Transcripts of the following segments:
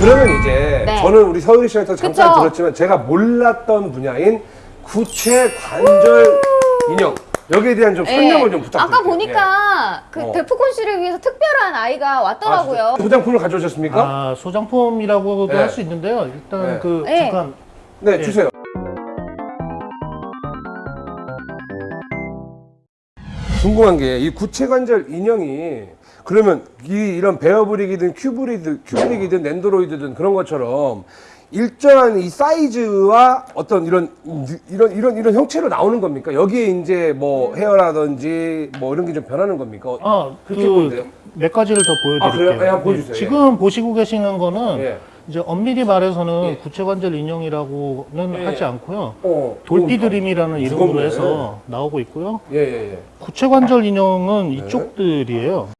그러면 이제 네. 저는 우리 서유리 씨한테 잠깐 그쵸? 들었지만 제가 몰랐던 분야인 구체 관절 인형 여기에 대한 좀 설명을 예. 좀 부탁드릴게요. 아까 보니까 그 어. 데프콘 씨를 위해서 특별한 아이가 예. 왔더라고요. 아, 소장품을 가져오셨습니까? 아, 소장품이라고도 네. 할수 있는데요. 일단 네. 그 네. 잠깐 네, 예. 주세요. 궁금한 게 이 구체 관절 인형이 그러면 이 이런 베어브릭이든 큐브리드 큐브릭이든 넨도로이드든 그런 것처럼 일정한 이 사이즈와 어떤 이런 이런 이런 이런 형체로 나오는 겁니까? 여기에 이제 뭐 헤어라든지 뭐 이런 게 좀 변하는 겁니까? 아, 그렇게 보이는데요? 그몇 가지를 더 아, 그래요? 보여드릴게요. 예, 한번 보여주세요. 지금 보시고 계시는 거는 예. 이제 엄밀히 말해서는 예. 구체관절 인형이라고는 예. 하지 않고요. 어, 돌피드림이라는 이름으로 무겁네. 해서 나오고 있고요. 예, 예, 예. 구체관절 네. 인형은 이쪽들이에요.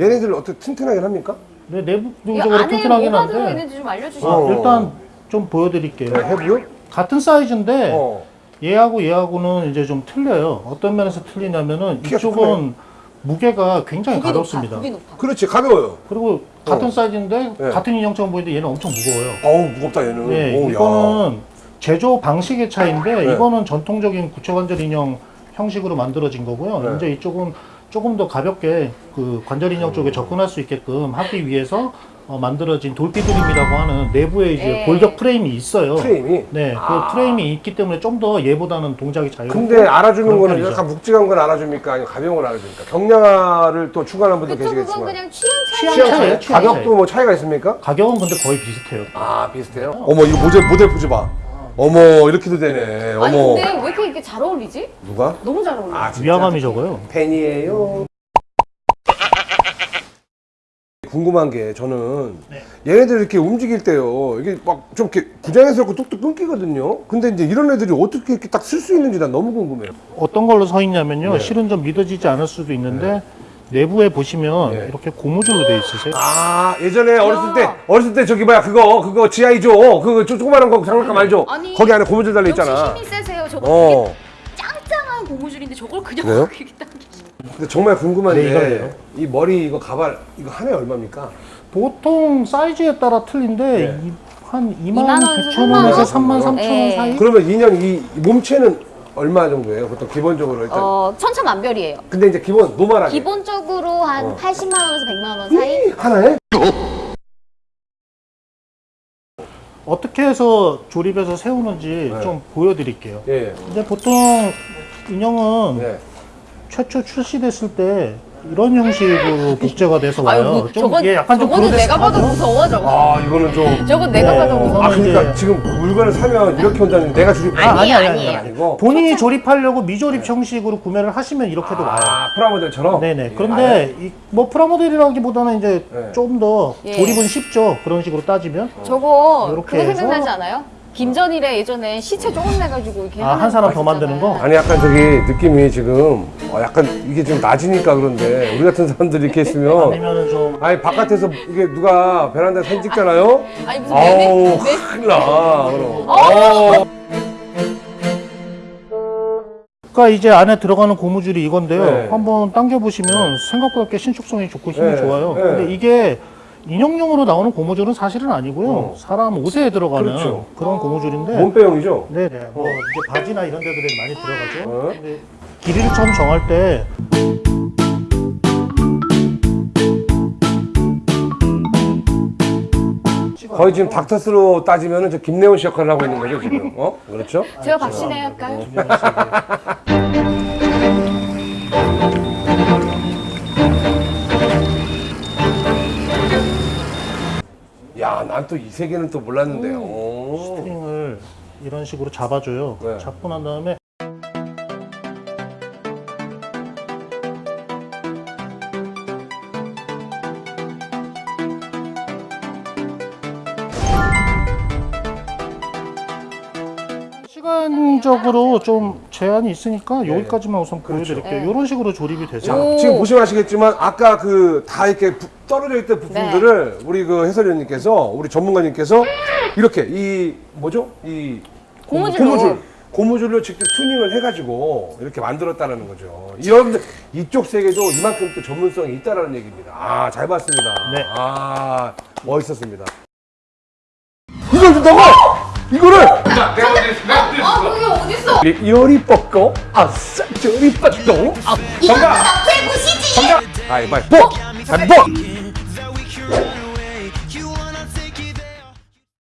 얘네들 어떻게 튼튼하게 합니까? 네, 이 내부적으로 튼튼하긴 뭐가 한데 들어있는지 좀 알려주시죠. 어. 일단 좀 보여드릴게요. 네, 해부요? 같은 사이즈인데 어. 얘하고 얘하고는 이제 좀 틀려요. 어떤 면에서 틀리냐면은 키가 이쪽은 무게가 굉장히 높아, 가볍습니다. 높아. 그렇지, 가벼워요. 그리고 같은 사이즈인데 네. 같은 인형처럼 보이는데 얘는 엄청 무거워요. 어우, 무겁다, 얘는. 네, 어우, 야. 이거는 제조 방식의 차이인데 네. 이거는 전통적인 구체관절 인형 형식으로 만들어진 거고요. 네. 이제 이쪽은 조금 더 가볍게 그 관절 인형 쪽에 접근할 수 있게끔 하기 위해서 어, 만들어진 돌피드림이라고 하는 내부에 이제 네. 골격 프레임이 있어요. 프레임이. 네, 아. 그 프레임이 있기 때문에 좀 더 얘보다는 동작이 자유롭고 근데 알아주는 거는 편이죠. 약간 묵직한 걸 알아줍니까? 아니면 가벼운 걸 알아줍니까? 경량화를 또 추구하는 분도 계시겠지만. 그냥 취향 차이. 취향 차이? 가격도 차이. 뭐 차이가 있습니까? 가격은 근데 거의 비슷해요. 아, 비슷해요? 어머, 이거 모델, 모델 포즈 봐. 어머, 이렇게도 되네. 아니 어머. 근데 왜 이렇게, 이렇게 잘 어울리지? 누가? 너무 잘 어울려. 아? 위화감이 적어요. 팬이에요. 궁금한 게 저는 네. 얘네들 이렇게 움직일 때요 이게 막 좀 이렇게 부자연스럽고 뚝뚝 끊기거든요 근데 이제 이런 애들이 어떻게 이렇게 딱 쓸 수 있는지 난 너무 궁금해요 어떤 걸로 서 있냐면요. 네. 실은 좀 믿어지지 않을 수도 있는데 내부에 보시면 네. 이렇게 고무줄로 돼 있으세요. 아 예전에 어렸을 때 야. 어렸을 때 저기 뭐야 그거 그거 지하이죠 그거 조- 조그마한 거 장난감 알죠 아니, 거기 안에 고무줄 달려 있잖아 역시 힘이 세세요. 저거 어 되게 짱짱한 고무줄인데 저걸 그냥 그래요? 이렇게 당기시. 근데 정말 궁금한데 네, 이거예요. 이 머리 이거 가발 이거 하나에 얼마입니까 보통 사이즈에 따라 틀린데 네. 이- 한 2만 2만 원, 9천 원에서 3만 3만 원? 3천 원 네. 사이? 그러면 인형 이 몸체는 얼마 정도예요 보통 기본적으로 일단 어 천차만별이에요. 근데 이제 기본 normal하게 기본적으로 한 어. 80만 원에서 100만 원 사이. 이, 하나에 어떻게 해서 조립해서 세우는지 네. 좀 보여드릴게요. 예 근데 보통 인형은 네. 최초 출시됐을 때 이런 형식으로 복제가 돼서 와요. 아유, 뭐, 좀 저건 이게 약간 좀 저거는 내가 봐도 그로데스크하죠? 무서워 저거. 아 이거는 좀 저건 내가 네. 봐도 무서워. 아 그러니까 이제- 지금 물건을 사면 이렇게 온다는 내가 주립 아, 아니에요, 아니, 아니, 아니에요. 아니고 본인이 조립하려고 미조립 형식으로 구매를 하시면 이렇게도 와요. 아 프라모델처럼 네네. 예, 그런데 이, 뭐 프라모델이라기보다는 이제 네. 좀 더 예. 조립은 쉽죠. 그런 식으로 따지면. 저거 이렇게 그거 해서- 생각나지 않아요? 김전일에 예전에 시체 조금 내가지고 이렇게 아, 한 사람 더 만드는 거? 아니 약간 저기 느낌이 지금 어, 약간 이게 좀 낮으니까 그런데 우리 같은 사람들이 이렇게 있으면 아니면은 좀 아니 바깥에서 이게 누가 베란다에 사진 찍잖아요 아니 무슨 아우 내내 큰일 나 그럼 어? 어. 그러니까 이제 안에 들어가는 고무줄이 이건데요. 네. 한번 당겨 보시면 생각보다 꽤 신축성이 좋고 힘이 네. 좋아요. 네. 근데 이게 인형용으로 나오는 고무줄은 사실은 아니고요. 어. 사람 옷에 들어가는 그렇죠. 그런 고무줄인데 몸빼용이죠 네네. 뭐 이제 바지나 이런 데들에 많이 들어가죠. 어. 근데 길이를 처음 정할 때 거의 지금 닥터스로 따지면은 저 김래원 씨 역할을 하고 있는 거죠 지금 어 그렇죠 제가 박신혜 할까요? 야 난 또 이 세계는 또 몰랐는데요 오. string을 이런 식으로 잡아줘요. 네. 잡고 난 다음에 시간적으로 좀 제한이 있으니까 여기까지만 우선 보여드릴게요. 네. 이런 식으로 조립이 되죠. 자. 지금 보시면 아시겠지만 아까 그 다 이렇게 부- 떨어져 있던 부품들을 우리 그 해설위원님께서 우리 전문가님께서 이렇게 이 뭐죠? 이 고무줄로. 고무줄로 직접 튜닝을 해가지고 이렇게 만들었다는 거죠. 여러분들 이쪽 세계도 이만큼 또 전문성이 있다라는 얘기입니다. 아, 잘 봤습니다. 네. 아, 멋있었습니다. 이걸 준다고? 이거를! 아 그게 어딨어? 열이 뻗고, 아싸, 저리 뻗고, 아, 정답! 나 최고시지! 정답! 가위바위보! 가위바위보!